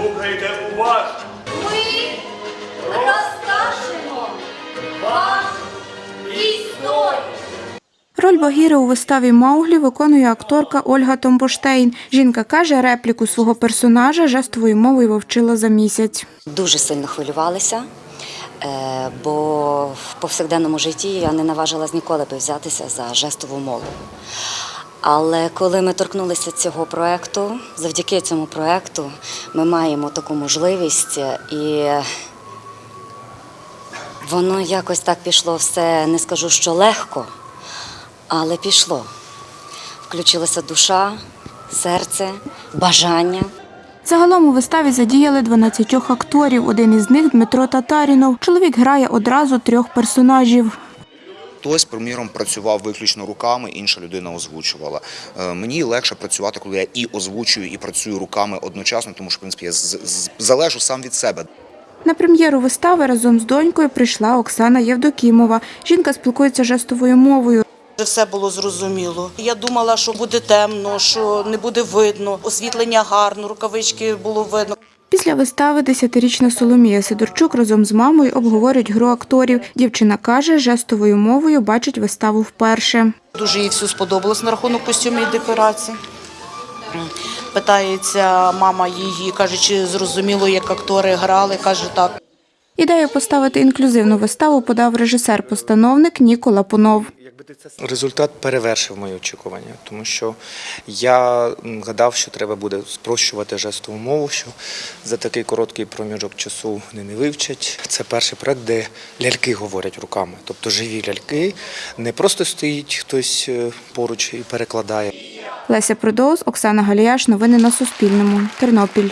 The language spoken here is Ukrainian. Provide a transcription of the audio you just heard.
Слухайте уважно. Ми розкажемо вам історію. Роль Багіри у виставі Мауглі виконує акторка Ольга Томбоштейн. Жінка каже, репліку свого персонажа жестовою мовою вивчила за місяць. Дуже сильно хвилювалася, е, бо в повсякденному житті я не наважилась ніколи би взятися за жестову мову. Але коли ми торкнулися цього проєкту, завдяки цьому проєкту ми маємо таку можливість і воно якось так пішло все, не скажу, що легко, але пішло. Включилася душа, серце, бажання. Загалом у виставі задіяли 12 акторів. Один із них Дмитро Татарінов. Чоловік грає одразу трьох персонажів. Хтось, приміром, працював виключно руками, інша людина озвучувала. Е, Мені легше працювати, коли я і озвучую, і працюю руками одночасно, тому що в принципі я залежу сам від себе. На прем'єру вистави разом з донькою прийшла Оксана Євдокімова. Жінка спілкується жестовою мовою. Все було зрозуміло. Я думала, що буде темно, що не буде видно. Освітлення гарно, рукавички було видно. Після вистави десятирічна Соломія Сидорчук разом з мамою обговорюють гру акторів. Дівчина каже, жестовою мовою бачить виставу вперше. Дуже їй все сподобалось на рахунок костюмів і декорацій. Питається мама її, каже, чи зрозуміло, як актори грали. Каже, так. Ідею поставити інклюзивну виставу подав режисер-постановник Нікола Пунов. Результат перевершив мої очікування, тому що я гадав, що треба буде спрощувати жестову мову, що за такий короткий проміжок часу вони не вивчать. Це перший проект, де ляльки говорять руками, тобто живі ляльки, не просто стоїть хтось е, поруч і перекладає. Леся Продоус, Оксана Галіяш. Новини на Суспільному. Тернопіль.